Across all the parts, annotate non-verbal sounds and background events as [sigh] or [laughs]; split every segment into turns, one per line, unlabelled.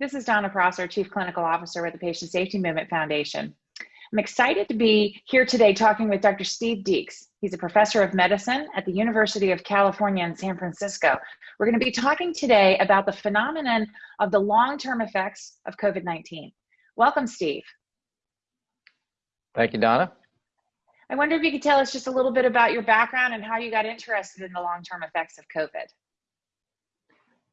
This is Donna Prosser, Chief Clinical Officer with the Patient Safety Movement Foundation. I'm excited to be here today talking with Dr. Steve Deeks. He's a professor of medicine at the University of California in San Francisco. We're going to be talking today about the phenomenon of the long-term effects of COVID-19. Welcome, Steve.
Thank you, Donna.
I wonder if you could tell us just a little bit about your background and how you got interested in the long-term effects of COVID.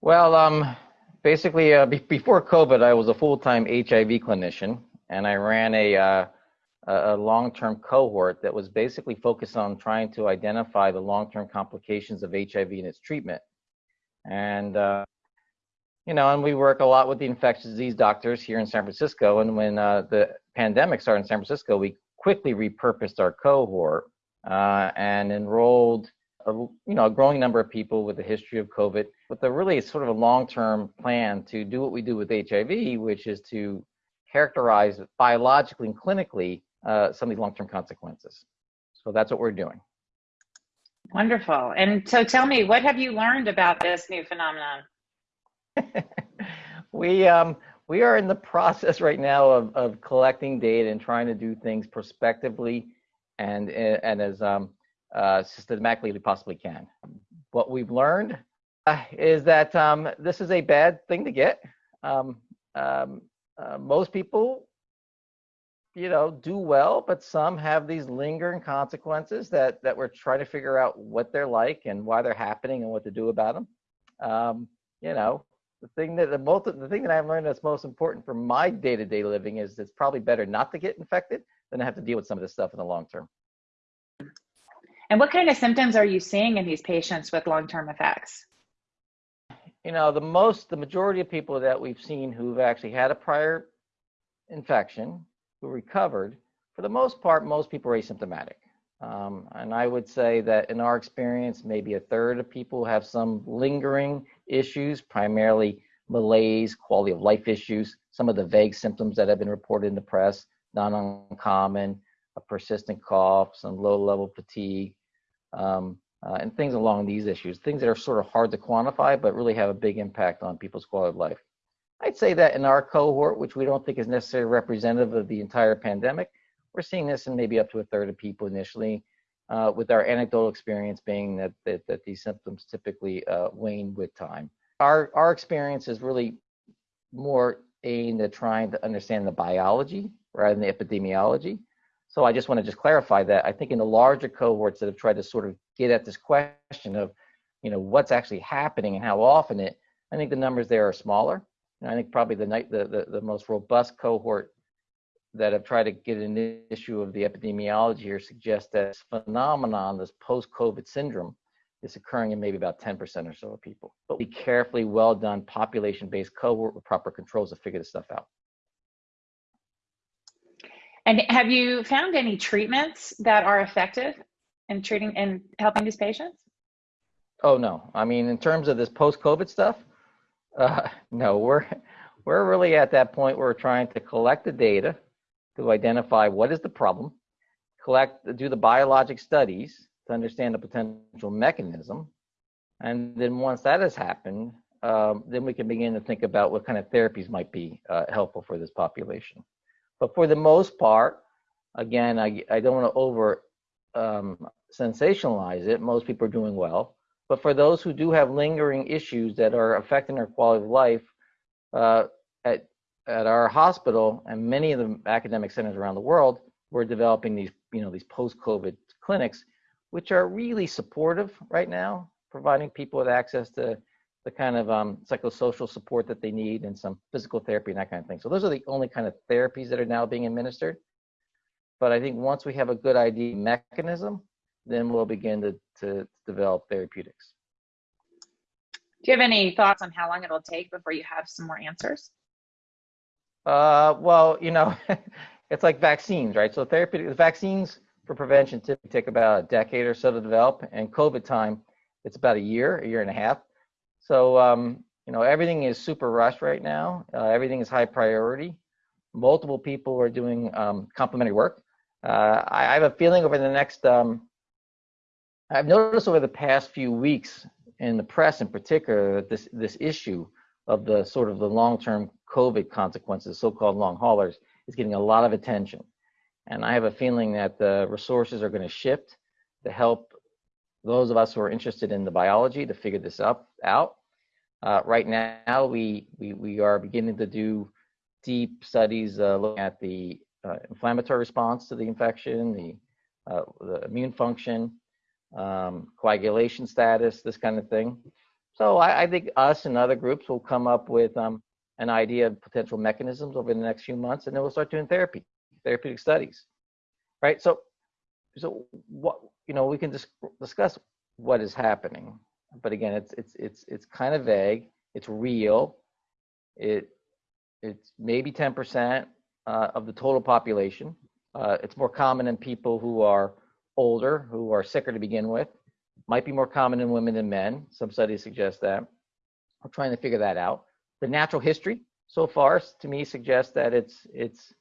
Well, um, basically, uh, [laughs] before COVID, I was a full-time HIV clinician, and I ran a uh, a long-term cohort that was basically focused on trying to identify the long-term complications of HIV and its treatment. And, uh, you know, and we work a lot with the infectious disease doctors here in San Francisco. And when uh, the pandemic started in San Francisco, we quickly repurposed our cohort uh, and enrolled a, you know, a growing number of people with a history of COVID with a really sort of a long-term plan to do what we do with HIV, which is to characterize biologically and clinically uh, some of these long-term consequences. So that's what we're doing.
Wonderful. And so tell me, what have you learned about this new phenomenon? [laughs]
we um, we are in the process right now of, of collecting data and trying to do things prospectively and and as um, uh, systematically as we possibly can. What we've learned is that um, this is a bad thing to get. Um, um, uh, most people you know, do well, but some have these lingering consequences that that we're trying to figure out what they're like and why they're happening and what to do about them. Um, you know, the thing that the most the thing that I've learned that's most important for my day-to-day living is it's probably better not to get infected than to have to deal with some of this stuff in the long term.
And what kind of symptoms are you seeing in these patients with long-term effects?
You know, the most the majority of people that we've seen who've actually had a prior infection who recovered, for the most part, most people are asymptomatic. Um, and I would say that in our experience, maybe a third of people have some lingering issues, primarily malaise, quality of life issues, some of the vague symptoms that have been reported in the press, not uncommon, a persistent cough, some low level fatigue, um, uh, and things along these issues, things that are sort of hard to quantify, but really have a big impact on people's quality of life. I'd say that in our cohort, which we don't think is necessarily representative of the entire pandemic, we're seeing this in maybe up to a third of people initially, uh, with our anecdotal experience being that, that, that these symptoms typically uh, wane with time. Our, our experience is really more aimed at trying to understand the biology rather than the epidemiology. So I just want to just clarify that I think in the larger cohorts that have tried to sort of get at this question of, you know, what's actually happening and how often it, I think the numbers there are smaller. And I think probably the, the, the, the most robust cohort that have tried to get an issue of the epidemiology here suggests that this phenomenon, this post-COVID syndrome, is occurring in maybe about 10% or so of people. But be carefully well done population-based cohort with proper controls to figure this stuff out.
And have you found any treatments that are effective in treating and helping these patients?
Oh no, I mean in terms of this post-COVID stuff, uh, [laughs] no, we're we're really at that point where we're trying to collect the data to identify what is the problem, collect, do the biologic studies to understand the potential mechanism, and then once that has happened, um, then we can begin to think about what kind of therapies might be uh, helpful for this population. But for the most part, again, I, I don't want to over um, sensationalize it. Most people are doing well. But for those who do have lingering issues that are affecting their quality of life, uh, at, at our hospital and many of the academic centers around the world, we're developing these, you know, these post-COVID clinics, which are really supportive right now, providing people with access to the kind of um, psychosocial support that they need and some physical therapy and that kind of thing. So those are the only kind of therapies that are now being administered. But I think once we have a good idea mechanism, then we'll begin to, to develop therapeutics.
Do you have any thoughts on how long it'll take before you have some more answers?
Uh, well, you know, [laughs] it's like vaccines, right? So therapeutic vaccines for prevention typically take about a decade or so to develop, and COVID time, it's about a year, a year and a half. So, um, you know, everything is super rushed right now. Uh, everything is high priority. Multiple people are doing um, complementary work. Uh, I, I, have a feeling over the next um, I've noticed over the past few weeks in the press in particular that this, this issue of the sort of the long-term COVID consequences, so-called long haulers, is getting a lot of attention. And I have a feeling that the resources are going to shift to help those of us who are interested in the biology to figure this up, out. Uh, right now, we, we, we are beginning to do deep studies uh, looking at the uh, inflammatory response to the infection, the, uh, the immune function, um, coagulation status, this kind of thing. So I, I, think us and other groups will come up with um, an idea of potential mechanisms over the next few months, and then we'll start doing therapy, therapeutic studies, right? So, so what you know, we can just discuss what is happening, but again, it's it's it's it's kind of vague. It's real. It it's maybe 10% uh, of the total population. Uh, it's more common in people who are older, who are sicker to begin with. Might be more common in women than men. Some studies suggest that. We're trying to figure that out. The natural history so far to me suggests that it's it's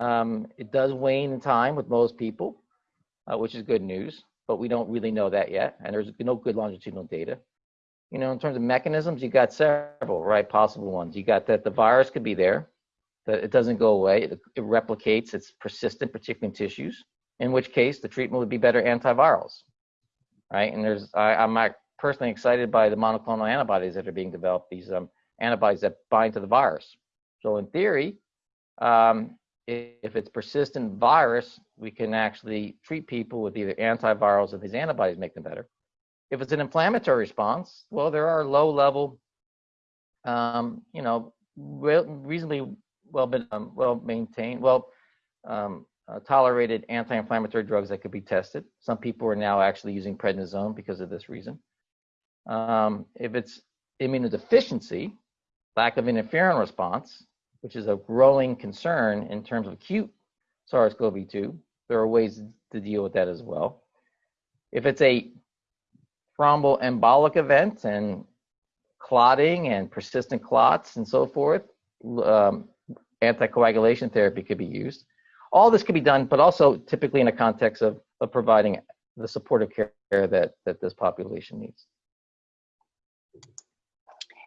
um, it does wane in time with most people, uh, which is good news. But we don't really know that yet, and there's no good longitudinal data. You know, in terms of mechanisms, you got several, right? Possible ones. You got that the virus could be there, that it doesn't go away, it, it replicates, it's persistent, particularly in tissues. In which case, the treatment would be better antivirals, right? And there's, I, I'm personally excited by the monoclonal antibodies that are being developed. These um, antibodies that bind to the virus. So in theory, um, if it's persistent virus, we can actually treat people with either antivirals or these antibodies make them better. If it's an inflammatory response, well, there are low level, um, you know, reasonably well been um, well maintained, well um, uh, tolerated anti-inflammatory drugs that could be tested. Some people are now actually using prednisone because of this reason. Um, if it's immunodeficiency, lack of interferon response, which is a growing concern in terms of acute SARS-CoV-2. There are ways to deal with that as well. If it's a thromboembolic event and clotting and persistent clots and so forth, um, anticoagulation therapy could be used. All this could be done, but also typically in a context of, of providing the supportive care that, that this population needs.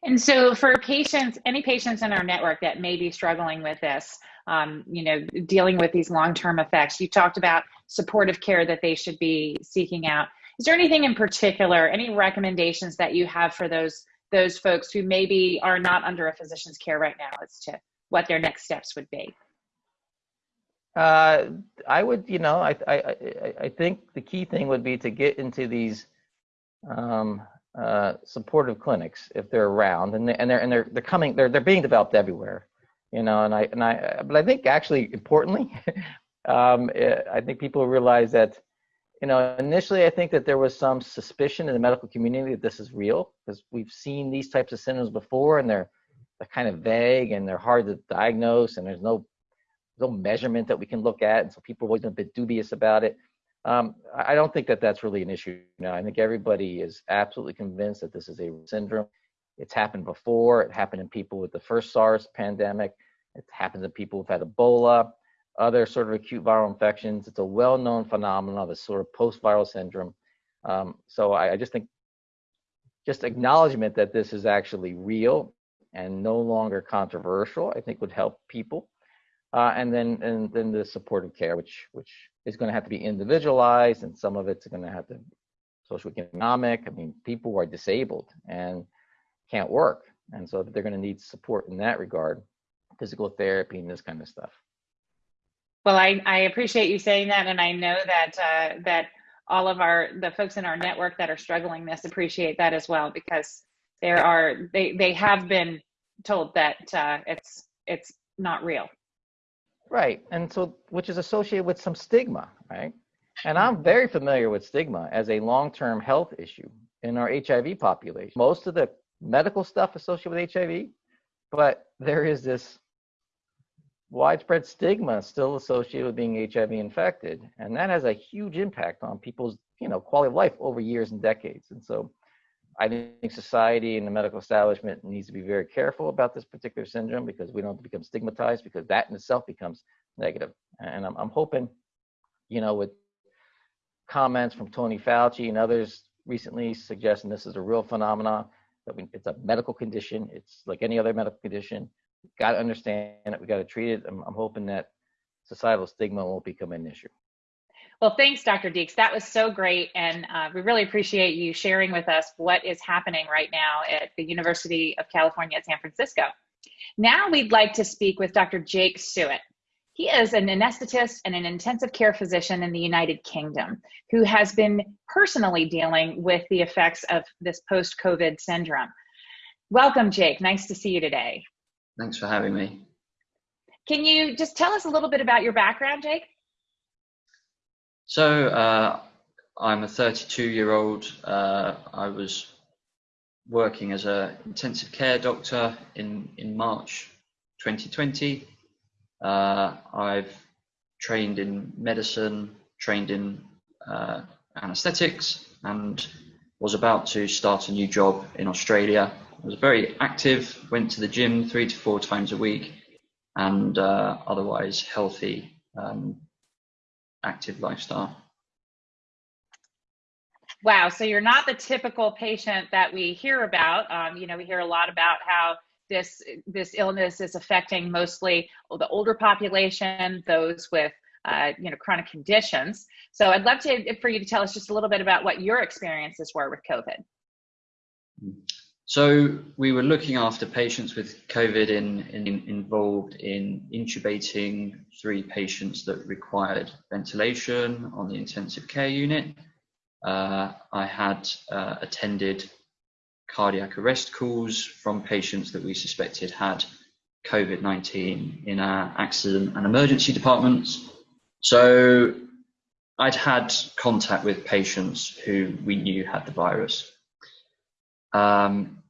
And so for patients, any patients in our network that may be struggling with this, um, you know, dealing with these long-term effects, you talked about supportive care that they should be seeking out. Is there anything in particular, any recommendations that you have for those those folks who maybe are not under a physician's care right now as to what their next steps would be?
Uh, I would, you know, I, I, I, think the key thing would be to get into these um, uh, supportive clinics if they're around, and they, and they're and they're they're coming. They're they're being developed everywhere, you know. And I and I, but I think actually importantly, [laughs] um, eh, I think people realize that, you know, initially I think that there was some suspicion in the medical community that this is real because we've seen these types of symptoms before, and they're they're kind of vague and they're hard to diagnose, and there's no no measurement that we can look at, and so people are always a bit dubious about it. Um, I don't think that that's really an issue now. I think everybody is absolutely convinced that this is a syndrome. It's happened before. It happened in people with the first SARS pandemic. It happens in people who've had Ebola, other sort of acute viral infections. It's a well-known phenomenon, this sort of post-viral syndrome. Um, so I, I just think just acknowledgement that this is actually real and no longer controversial, I think would help people. Uh, and then and then the supportive care, which which is going to have to be individualized, and some of it's going to have to social economic. I mean, people are disabled and can't work, and so they're going to need support in that regard, physical therapy and this kind of stuff.
Well, I, I appreciate you saying that, and I know that uh, that all of our the folks in our network that are struggling this appreciate that as well because there are they they have been told that uh, it's it's not real
Right. And so, which is associated with some stigma, right? And hmm. I'm very familiar with stigma as a long term health issue in our HIV population. Most of the medical stuff associated with HIV, but there is this widespread stigma still associated with being HIV infected. And that has a huge impact on people's, you know, quality of life over years and decades. And so I think society and the medical establishment needs to be very careful about this particular syndrome because we don't become stigmatized because that in itself becomes negative. And I'm, I'm hoping, you know, with comments from Tony Fauci and others recently suggesting this is a real phenomenon, that we, it's a medical condition, it's like any other medical condition. We've got to understand it. We got to treat it. I'm, I'm hoping that societal stigma won't become an issue.
Well, thanks, Dr. Deeks. That was so great. And uh, we really appreciate you sharing with us what is happening right now at the University of California at San Francisco. Now we'd like to speak with Dr. Jake Suett. He is an anesthetist and an intensive care physician in the United Kingdom who has been personally dealing with the effects of this post COVID syndrome. Welcome, Jake. Nice to see you today.
Thanks for having me.
Can you just tell us a little bit about your background, Jake?
So, uh, I'm a 32 year old. Uh, I was working as an intensive care doctor in, in March 2020. Uh, I've trained in medicine, trained in uh, anesthetics, and was about to start a new job in Australia. I was very active, went to the gym three to four times a week, and uh, otherwise healthy, um, active lifestyle.
Wow, so you're not the typical patient that we hear about. Um, you know, we hear a lot about how this this illness is affecting mostly the older population, those with uh, you know chronic conditions. So I'd love to for you to tell us just a little bit about what your experiences were with COVID.
So we were looking after patients with COVID in, in, involved in intubating three patients that required ventilation on the intensive care unit. Uh, I had uh, attended cardiac arrest calls from patients that we suspected had COVID 19 in our accident and emergency departments. So I'd had contact with patients who we knew had the virus. Um,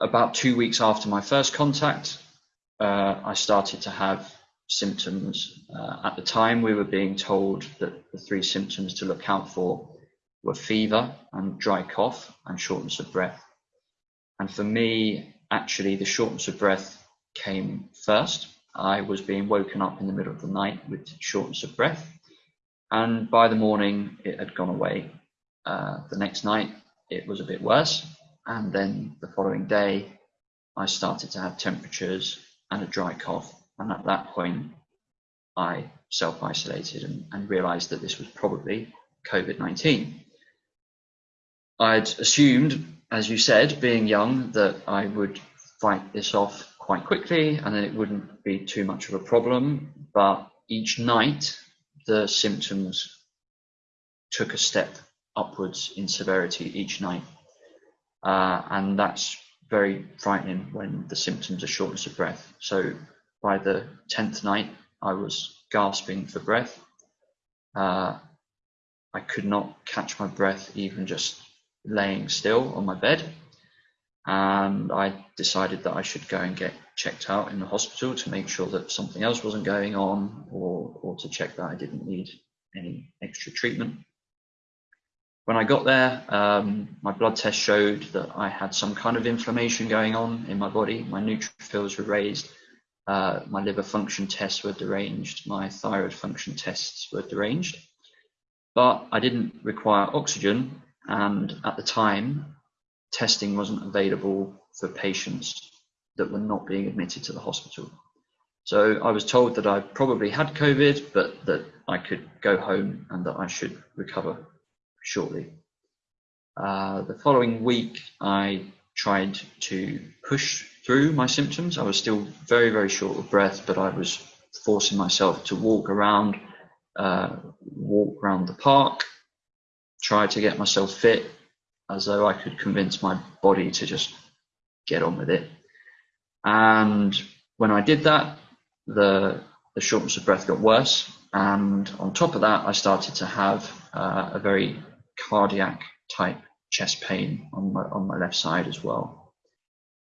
about two weeks after my first contact, uh, I started to have symptoms. Uh, at the time, we were being told that the three symptoms to look out for were fever and dry cough and shortness of breath. And for me, actually, the shortness of breath came first. I was being woken up in the middle of the night with shortness of breath. And by the morning, it had gone away. Uh, the next night, it was a bit worse. And then the following day, I started to have temperatures and a dry cough. And at that point, I self isolated and, and realized that this was probably COVID 19. I'd assumed as you said, being young, that I would fight this off quite quickly and then it wouldn't be too much of a problem. But each night, the symptoms took a step upwards in severity each night. Uh, and that's very frightening when the symptoms are shortness of breath. So by the 10th night, I was gasping for breath. Uh, I could not catch my breath even just laying still on my bed and I decided that I should go and get checked out in the hospital to make sure that something else wasn't going on or, or to check that I didn't need any extra treatment. When I got there, um, my blood test showed that I had some kind of inflammation going on in my body. My neutrophils were raised, uh, my liver function tests were deranged, my thyroid function tests were deranged. But I didn't require oxygen and at the time, testing wasn't available for patients that were not being admitted to the hospital. So I was told that I probably had COVID, but that I could go home and that I should recover shortly. Uh, the following week, I tried to push through my symptoms. I was still very, very short of breath, but I was forcing myself to walk around, uh, walk around the park, try to get myself fit as though I could convince my body to just get on with it. And when I did that, the, the shortness of breath got worse. And on top of that, I started to have uh, a very cardiac type chest pain on my, on my left side as well.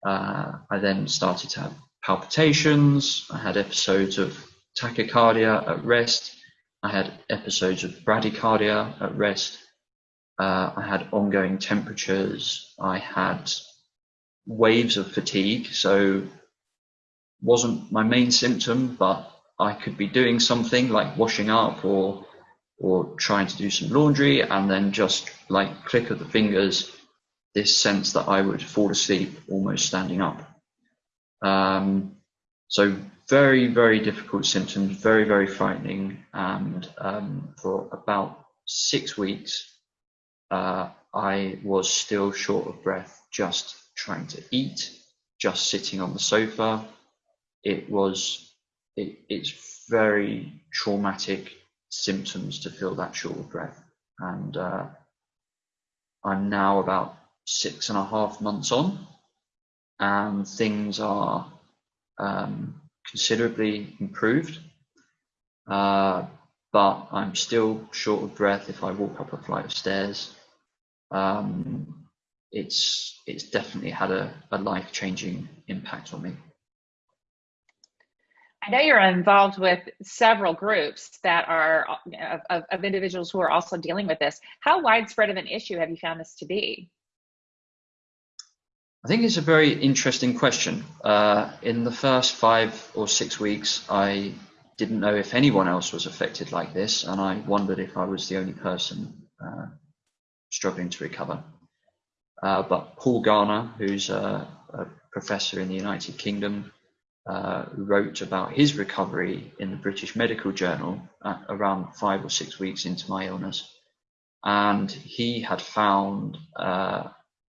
Uh, I then started to have palpitations. I had episodes of tachycardia at rest. I had episodes of bradycardia at rest. Uh, I had ongoing temperatures. I had waves of fatigue. So wasn't my main symptom, but I could be doing something like washing up or or trying to do some laundry and then just like click of the fingers, this sense that I would fall asleep almost standing up. Um, So very, very difficult symptoms, very, very frightening. And um, for about six weeks, uh, I was still short of breath, just trying to eat, just sitting on the sofa. It was, it, it's very traumatic symptoms to feel that short of breath. And uh, I'm now about six and a half months on, and things are um, considerably improved. Uh, but I'm still short of breath if I walk up a flight of stairs. Um, it's it's definitely had a, a life changing impact on me.
I know you're involved with several groups that are of, of, individuals who are also dealing with this. How widespread of an issue have you found this to be?
I think it's a very interesting question. Uh, in the first five or six weeks, I didn't know if anyone else was affected like this, and I wondered if I was the only person uh, struggling to recover. Uh, but Paul Garner, who's a, a, professor in the United Kingdom, uh, wrote about his recovery in the British Medical Journal around five or six weeks into my illness. And he had found uh,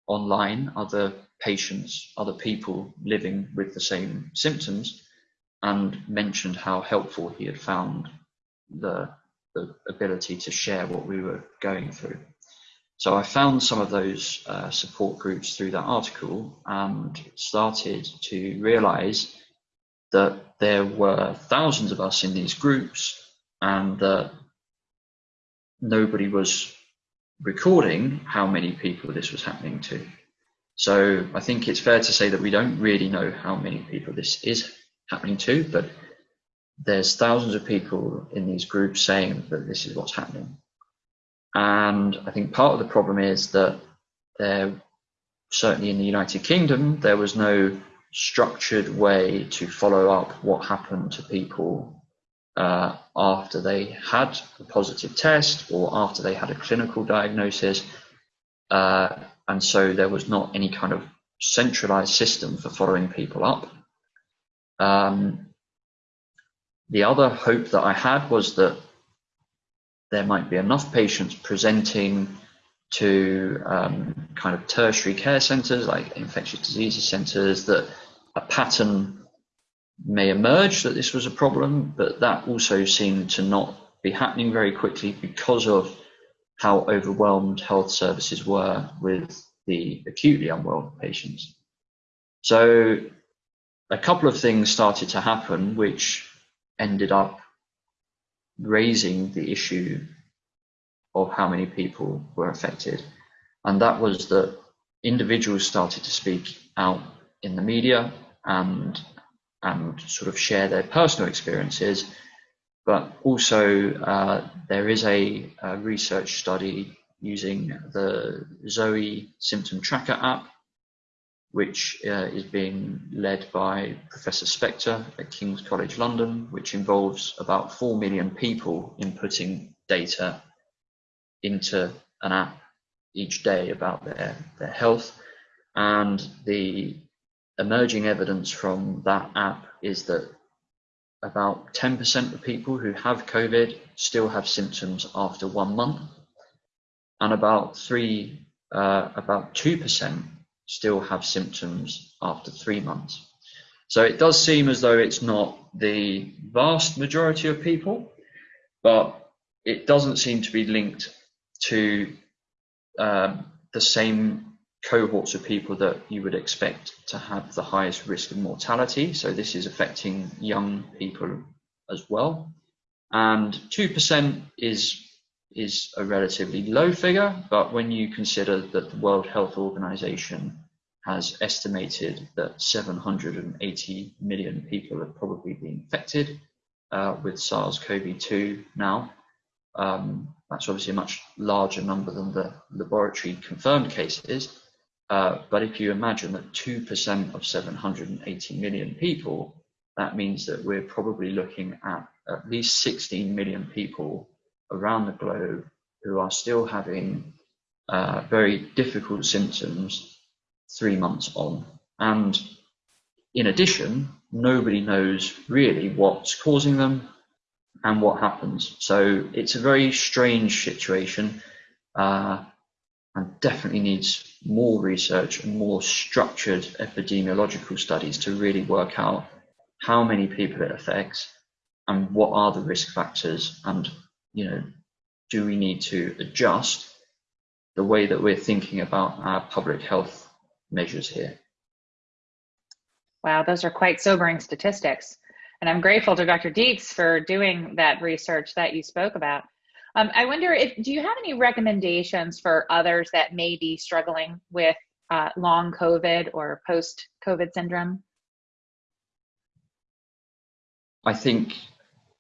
online other patients, other people living with the same symptoms, and mentioned how helpful he had found the, the ability to share what we were going through. So I found some of those uh, support groups through that article and started to realize that there were thousands of us in these groups and that nobody was recording how many people this was happening to. So I think it's fair to say that we don't really know how many people this is happening to, but there's thousands of people in these groups saying that this is what's happening. And I think part of the problem is that there, certainly in the United Kingdom, there was no structured way to follow up what happened to people uh, after they had a positive test or after they had a clinical diagnosis. Uh, and so there was not any kind of centralized system for following people up. Um, the other hope that I had was that there might be enough patients presenting to um, kind of tertiary care centres like infectious diseases centres that a pattern may emerge that this was a problem, but that also seemed to not be happening very quickly because of how overwhelmed health services were with the acutely unwell patients. So a couple of things started to happen which ended up raising the issue of how many people were affected. And that was that individuals started to speak out in the media and and sort of share their personal experiences but also uh, there is a, a, research study using the Zoe symptom tracker app, which uh, is being led by Professor Spector at King's College London, which involves about 4 million people inputting data into an app each day about their, their health. And the emerging evidence from that app is that about 10% of people who have COVID still have symptoms after one month, and about three, uh, about 2% still have symptoms after three months. So it does seem as though it's not the vast majority of people, but it doesn't seem to be linked to um, the same cohorts of people that you would expect to have the highest risk of mortality. So this is affecting young people as well. And 2% is, is a relatively low figure, but when you consider that the World Health Organization has estimated that 780 million people have probably been infected uh, with SARS-CoV-2 now, um, that's obviously a much larger number than the laboratory confirmed cases. Uh, but if you imagine that 2% of 780 million people, that means that we're probably looking at at least 16 million people around the globe who are still having uh, very difficult symptoms three months on. And in addition, nobody knows really what's causing them and what happens. So it's a very strange situation uh, and definitely needs more research and more structured epidemiological studies to really work out how many people it affects and what are the risk factors and you know do we need to adjust the way that we're thinking about our public health measures here
Wow, those are quite sobering statistics. And I'm grateful to Dr. Deeks for doing that research that you spoke about. Um, I wonder if, do you have any recommendations for others that may be struggling with uh, long COVID or post COVID syndrome?
I think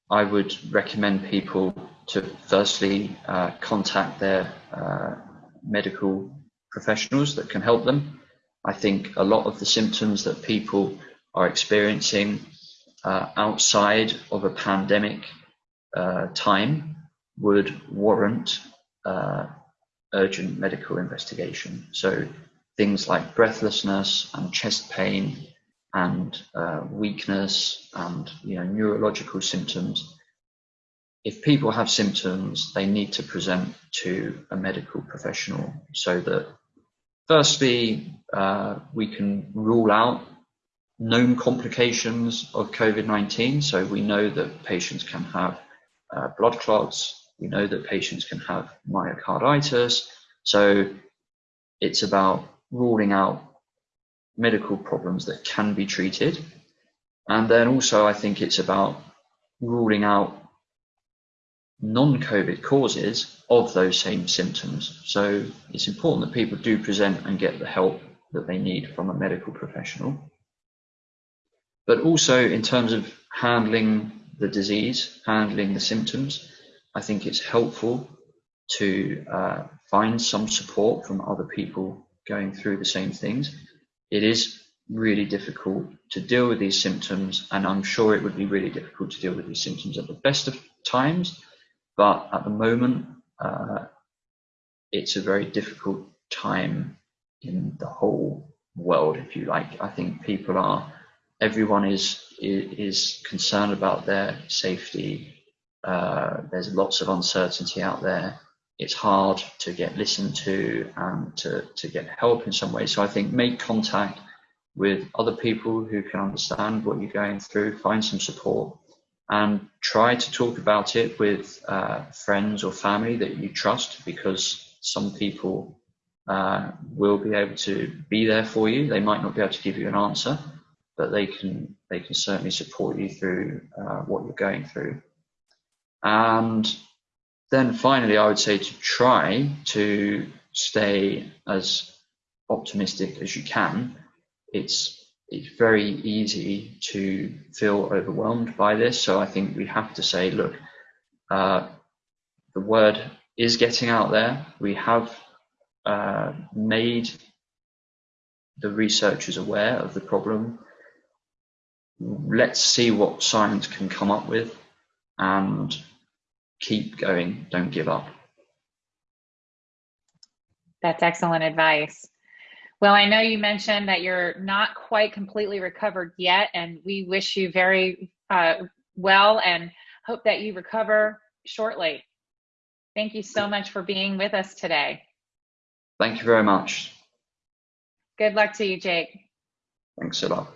I would recommend people to firstly uh, contact their uh, medical professionals that can help them. I think a lot of the symptoms that people are experiencing uh, outside of a pandemic uh, time would warrant uh, urgent medical investigation. So things like breathlessness and chest pain and uh, weakness and you know neurological symptoms. If people have symptoms, they need to present to a medical professional so that Firstly, uh, we can rule out known complications of COVID-19. So we know that patients can have uh, blood clots. We know that patients can have myocarditis. So it's about ruling out medical problems that can be treated. And then also I think it's about ruling out non-COVID causes of those same symptoms. So it's important that people do present and get the help that they need from a medical professional. But also in terms of handling the disease, handling the symptoms, I think it's helpful to uh, find some support from other people going through the same things. It is really difficult to deal with these symptoms, and I'm sure it would be really difficult to deal with these symptoms at the best of times but at the moment, uh, it's a very difficult time in the whole world, if you like. I think people are, everyone is is concerned about their safety. Uh, there's lots of uncertainty out there. It's hard to get listened to and to, to get help in some way. So I think make contact with other people who can understand what you're going through, find some support, and try to talk about it with uh, friends or family that you trust because some people uh, will be able to be there for you. They might not be able to give you an answer, but they can they can certainly support you through uh, what you're going through. And then finally, I would say to try to stay as optimistic as you can. It's it's very easy to feel overwhelmed by this. So I think we have to say, look, uh, the word is getting out there. We have uh, made the researchers aware of the problem. Let's see what science can come up with and keep going. Don't give up.
That's excellent advice. Well, I know you mentioned that you're not quite completely recovered yet, and we wish you very uh, well and hope that you recover shortly. Thank you so much for being with us today.
Thank you very much.
Good luck to you, Jake.
Thanks a lot.